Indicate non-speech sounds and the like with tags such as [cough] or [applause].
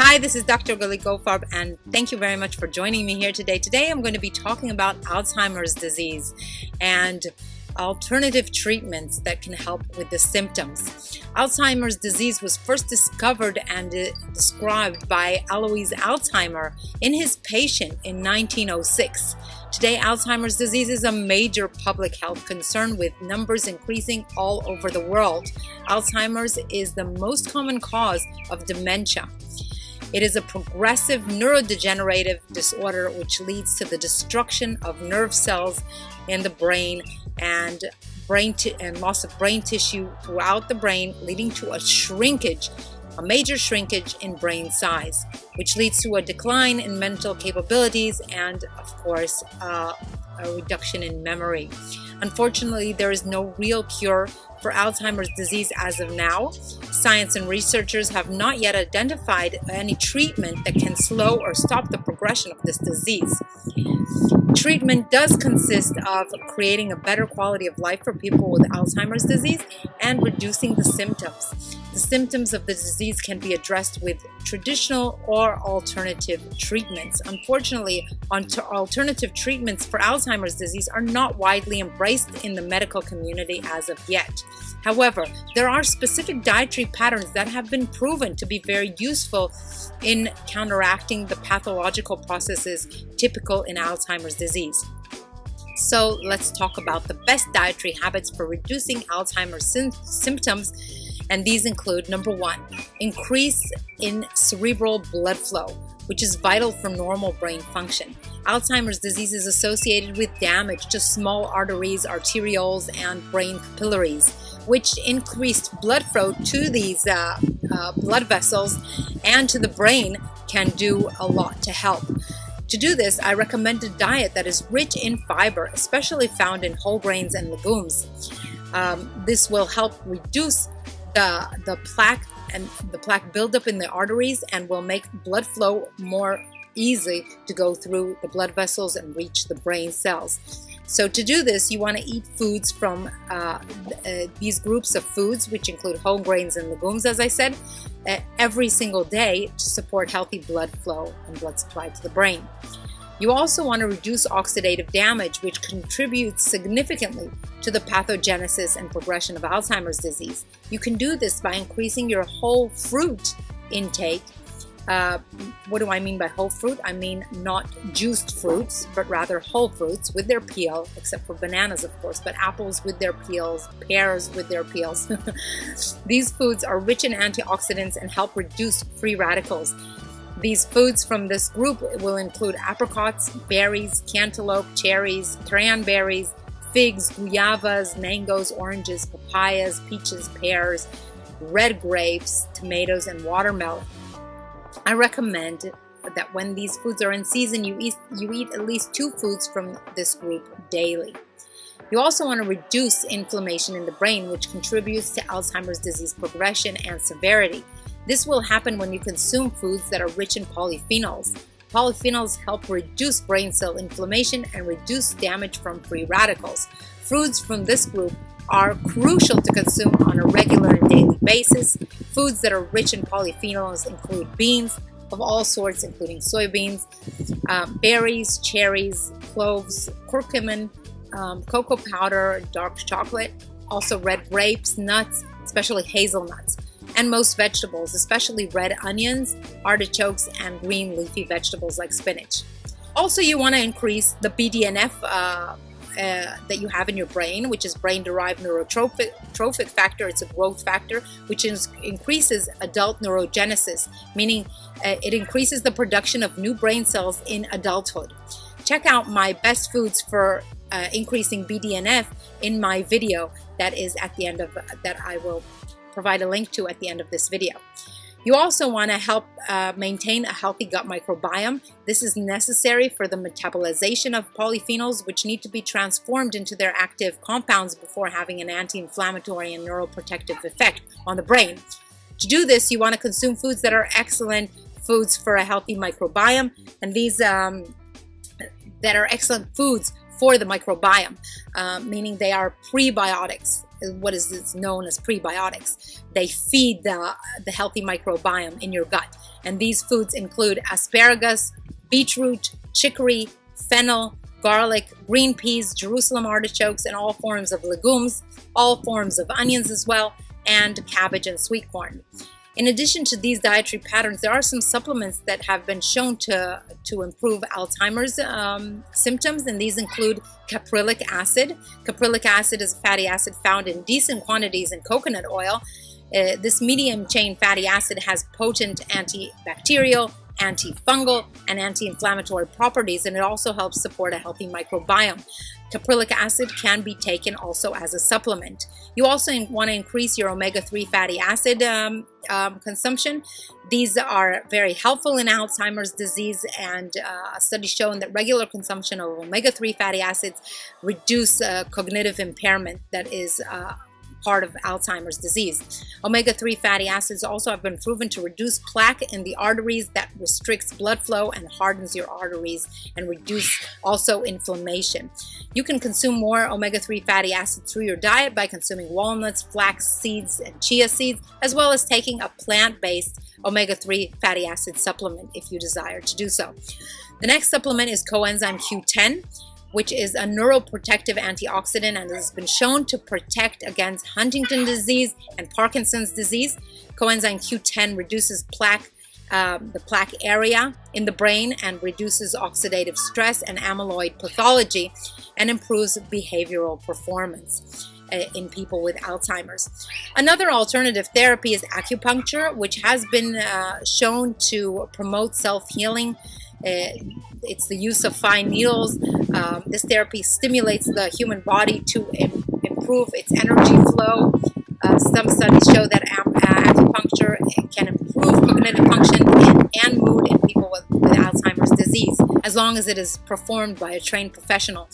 Hi, this is Dr. Galit Goldfarb, and thank you very much for joining me here today. Today I'm going to be talking about Alzheimer's disease and alternative treatments that can help with the symptoms. Alzheimer's disease was first discovered and uh, described by Alois Alzheimer in his patient in 1906. Today, Alzheimer's disease is a major public health concern with numbers increasing all over the world. Alzheimer's is the most common cause of dementia. It is a progressive neurodegenerative disorder which leads to the destruction of nerve cells in the brain and brain and loss of brain tissue throughout the brain, leading to a shrinkage, a major shrinkage in brain size, which leads to a decline in mental capabilities and, of course, uh, a reduction in memory. Unfortunately, there is no real cure for Alzheimer's disease as of now. Science and researchers have not yet identified any treatment that can slow or stop the progression of this disease. Treatment does consist of creating a better quality of life for people with Alzheimer's disease and reducing the symptoms. The symptoms of the disease can be addressed with traditional or alternative treatments. Unfortunately, alternative treatments for Alzheimer's disease are not widely embraced in the medical community as of yet. However, there are specific dietary patterns that have been proven to be very useful in counteracting the pathological processes typical in Alzheimer's disease. So let's talk about the best dietary habits for reducing Alzheimer's symptoms and these include number one, increase in cerebral blood flow, which is vital for normal brain function. Alzheimer's disease is associated with damage to small arteries, arterioles, and brain capillaries, which increased blood flow to these uh, uh, blood vessels and to the brain can do a lot to help. To do this, I recommend a diet that is rich in fiber, especially found in whole grains and legumes. Um, this will help reduce the, the plaque and the plaque buildup in the arteries and will make blood flow more easy to go through the blood vessels and reach the brain cells. So to do this, you want to eat foods from uh, uh, these groups of foods, which include whole grains and legumes, as I said, uh, every single day to support healthy blood flow and blood supply to the brain. You also want to reduce oxidative damage, which contributes significantly to the pathogenesis and progression of Alzheimer's disease. You can do this by increasing your whole fruit intake. Uh, what do I mean by whole fruit? I mean not juiced fruits, but rather whole fruits with their peel, except for bananas, of course, but apples with their peels, pears with their peels. [laughs] These foods are rich in antioxidants and help reduce free radicals. These foods from this group will include apricots, berries, cantaloupe, cherries, cranberries, figs, guayabas, mangoes, oranges, papayas, peaches, pears, red grapes, tomatoes, and watermelon. I recommend that when these foods are in season, you eat, you eat at least two foods from this group daily. You also want to reduce inflammation in the brain, which contributes to Alzheimer's disease progression and severity. This will happen when you consume foods that are rich in polyphenols. Polyphenols help reduce brain cell inflammation and reduce damage from free radicals. Foods from this group are crucial to consume on a regular and daily basis. Foods that are rich in polyphenols include beans of all sorts, including soybeans, um, berries, cherries, cloves, curcumin, um, cocoa powder, dark chocolate, also red grapes, nuts, especially hazelnuts and most vegetables, especially red onions, artichokes, and green leafy vegetables like spinach. Also, you want to increase the BDNF uh, uh, that you have in your brain, which is brain-derived neurotrophic factor. It's a growth factor, which is, increases adult neurogenesis, meaning uh, it increases the production of new brain cells in adulthood. Check out my best foods for uh, increasing BDNF in my video that is at the end of that I will provide a link to at the end of this video. You also want to help uh, maintain a healthy gut microbiome. This is necessary for the metabolization of polyphenols, which need to be transformed into their active compounds before having an anti-inflammatory and neuroprotective effect on the brain. To do this, you want to consume foods that are excellent foods for a healthy microbiome, and these um, that are excellent foods for the microbiome, uh, meaning they are prebiotics what is known as prebiotics. They feed the, the healthy microbiome in your gut. And these foods include asparagus, beetroot, chicory, fennel, garlic, green peas, Jerusalem artichokes, and all forms of legumes, all forms of onions as well, and cabbage and sweet corn. In addition to these dietary patterns, there are some supplements that have been shown to, to improve Alzheimer's um, symptoms, and these include caprylic acid. Caprylic acid is a fatty acid found in decent quantities in coconut oil. Uh, this medium chain fatty acid has potent antibacterial, antifungal, and anti-inflammatory properties, and it also helps support a healthy microbiome. Caprylic acid can be taken also as a supplement. You also want to increase your omega-3 fatty acid um, um, consumption. These are very helpful in Alzheimer's disease and uh, a study shown that regular consumption of omega-3 fatty acids reduce uh, cognitive impairment that is uh, part of Alzheimer's disease. Omega-3 fatty acids also have been proven to reduce plaque in the arteries that restricts blood flow and hardens your arteries and reduce also inflammation. You can consume more omega-3 fatty acids through your diet by consuming walnuts, flax seeds, and chia seeds, as well as taking a plant-based omega-3 fatty acid supplement if you desire to do so. The next supplement is coenzyme Q10 which is a neuroprotective antioxidant and has been shown to protect against Huntington disease and Parkinson's disease. Coenzyme Q10 reduces plaque, um, the plaque area in the brain and reduces oxidative stress and amyloid pathology and improves behavioral performance uh, in people with Alzheimer's. Another alternative therapy is acupuncture, which has been uh, shown to promote self-healing uh, it's the use of fine needles. Um, this therapy stimulates the human body to Im improve its energy flow. Uh, some studies show that uh, acupuncture can improve cognitive function and, and mood in people with, with, Alzheimer's disease, as long as it is performed by a trained professional.